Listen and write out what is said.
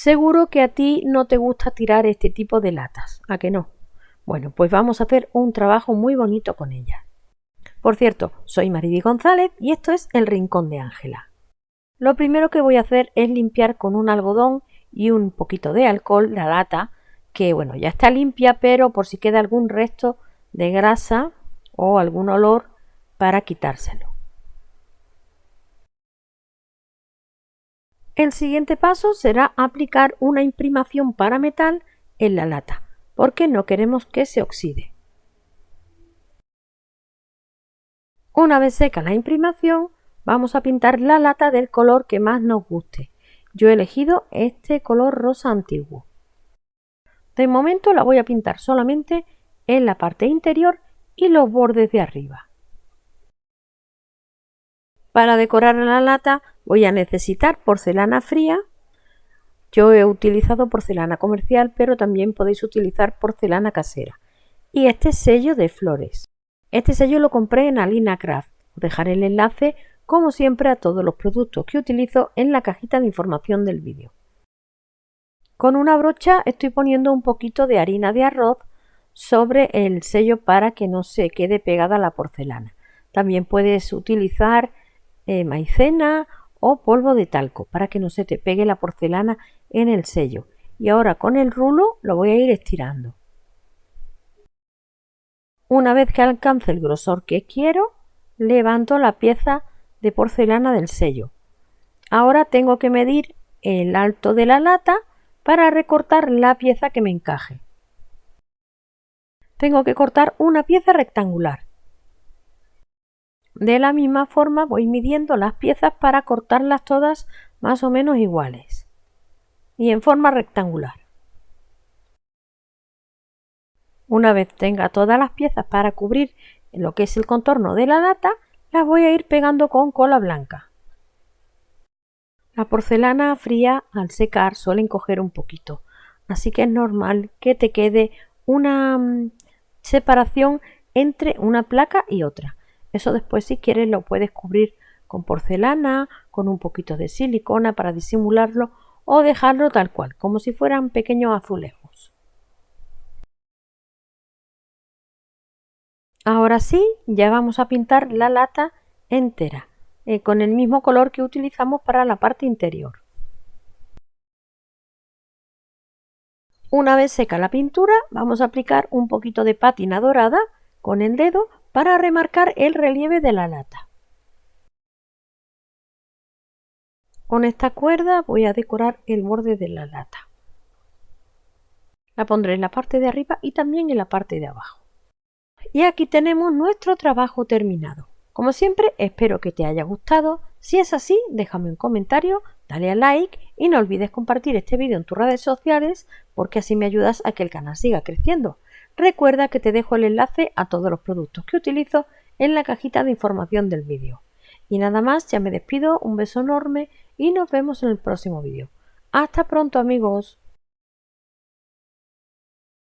Seguro que a ti no te gusta tirar este tipo de latas, ¿a que no? Bueno, pues vamos a hacer un trabajo muy bonito con ellas. Por cierto, soy Maridi González y esto es El Rincón de Ángela. Lo primero que voy a hacer es limpiar con un algodón y un poquito de alcohol la lata, que bueno, ya está limpia, pero por si queda algún resto de grasa o algún olor para quitárselo. El siguiente paso será aplicar una imprimación para metal en la lata, porque no queremos que se oxide. Una vez seca la imprimación, vamos a pintar la lata del color que más nos guste. Yo he elegido este color rosa antiguo. De momento la voy a pintar solamente en la parte interior y los bordes de arriba. Para decorar la lata voy a necesitar porcelana fría. Yo he utilizado porcelana comercial, pero también podéis utilizar porcelana casera. Y este sello de flores. Este sello lo compré en Alina Craft. Os dejaré el enlace, como siempre, a todos los productos que utilizo en la cajita de información del vídeo. Con una brocha estoy poniendo un poquito de harina de arroz sobre el sello para que no se quede pegada la porcelana. También puedes utilizar eh, maicena o polvo de talco para que no se te pegue la porcelana en el sello. Y ahora con el rulo lo voy a ir estirando. Una vez que alcance el grosor que quiero, levanto la pieza de porcelana del sello. Ahora tengo que medir el alto de la lata para recortar la pieza que me encaje. Tengo que cortar una pieza rectangular. De la misma forma voy midiendo las piezas para cortarlas todas más o menos iguales y en forma rectangular. Una vez tenga todas las piezas para cubrir lo que es el contorno de la lata, las voy a ir pegando con cola blanca. La porcelana fría al secar suele encoger un poquito, así que es normal que te quede una mm, separación entre una placa y otra. Eso después si quieres lo puedes cubrir con porcelana, con un poquito de silicona para disimularlo o dejarlo tal cual, como si fueran pequeños azulejos. Ahora sí, ya vamos a pintar la lata entera, eh, con el mismo color que utilizamos para la parte interior. Una vez seca la pintura, vamos a aplicar un poquito de pátina dorada con el dedo para remarcar el relieve de la lata. Con esta cuerda voy a decorar el borde de la lata. La pondré en la parte de arriba y también en la parte de abajo. Y aquí tenemos nuestro trabajo terminado. Como siempre, espero que te haya gustado. Si es así, déjame un comentario, dale a like y no olvides compartir este vídeo en tus redes sociales porque así me ayudas a que el canal siga creciendo. Recuerda que te dejo el enlace a todos los productos que utilizo en la cajita de información del vídeo. Y nada más, ya me despido, un beso enorme y nos vemos en el próximo vídeo. Hasta pronto amigos.